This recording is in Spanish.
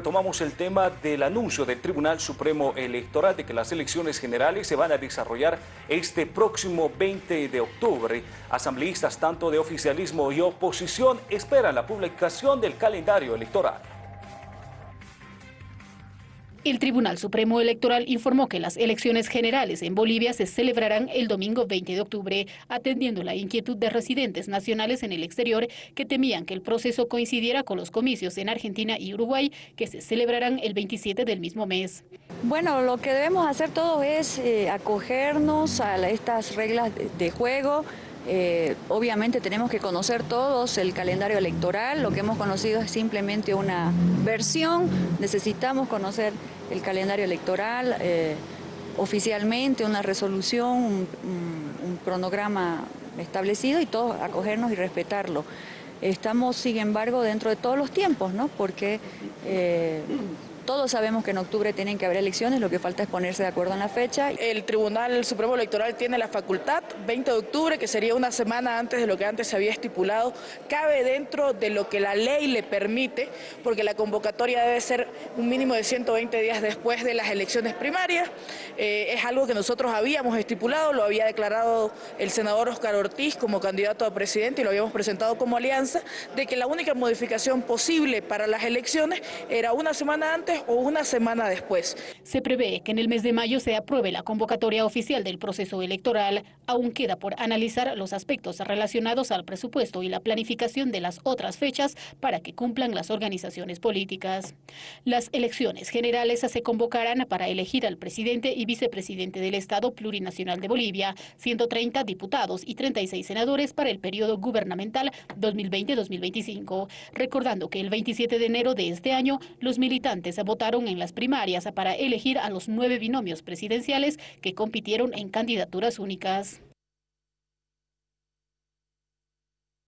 Retomamos el tema del anuncio del Tribunal Supremo Electoral de que las elecciones generales se van a desarrollar este próximo 20 de octubre. Asambleístas tanto de oficialismo y oposición esperan la publicación del calendario electoral. El Tribunal Supremo Electoral informó que las elecciones generales en Bolivia se celebrarán el domingo 20 de octubre, atendiendo la inquietud de residentes nacionales en el exterior que temían que el proceso coincidiera con los comicios en Argentina y Uruguay, que se celebrarán el 27 del mismo mes. Bueno, lo que debemos hacer todos es eh, acogernos a estas reglas de juego, eh, obviamente tenemos que conocer todos el calendario electoral, lo que hemos conocido es simplemente una versión, necesitamos conocer el calendario electoral eh, oficialmente, una resolución, un, cronograma establecido y todos acogernos y respetarlo. Estamos, sin embargo, dentro de todos los tiempos, ¿no? porque eh, todos sabemos que en octubre tienen que haber elecciones, lo que falta es ponerse de acuerdo en la fecha. El Tribunal Supremo Electoral tiene la facultad, 20 de octubre, que sería una semana antes de lo que antes se había estipulado, cabe dentro de lo que la ley le permite, porque la convocatoria debe ser un mínimo de 120 días después de las elecciones primarias. Eh, es algo que nosotros habíamos estipulado, lo había declarado el senador Oscar Ortiz como candidato a presidente y lo habíamos presentado como alianza, de que la única modificación posible para las elecciones era una semana antes o una semana después. Se prevé que en el mes de mayo se apruebe la convocatoria oficial del proceso electoral. Aún queda por analizar los aspectos relacionados al presupuesto y la planificación de las otras fechas para que cumplan las organizaciones políticas. Las elecciones generales se convocarán para elegir al presidente y vicepresidente del Estado Plurinacional de Bolivia, 130 diputados y 36 senadores para el periodo gubernamental 2020-2025. Recordando que el 27 de enero de este año, los militantes votaron en las primarias para elegir a los nueve binomios presidenciales que compitieron en candidaturas únicas.